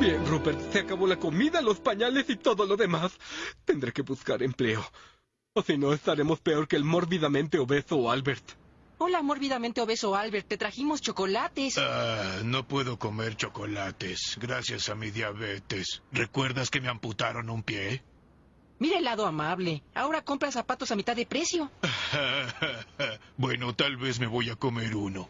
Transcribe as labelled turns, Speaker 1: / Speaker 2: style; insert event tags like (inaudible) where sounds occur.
Speaker 1: Bien, Rupert, se acabó la comida, los pañales y todo lo demás. Tendré que buscar empleo. O si no, estaremos peor que el mórbidamente obeso Albert.
Speaker 2: Hola, mórbidamente obeso Albert. Te trajimos chocolates.
Speaker 3: Ah, no puedo comer chocolates, gracias a mi diabetes. ¿Recuerdas que me amputaron un pie?
Speaker 2: Mira el lado amable. Ahora compra zapatos a mitad de precio. (laughs)
Speaker 3: bueno, tal vez me voy a comer uno.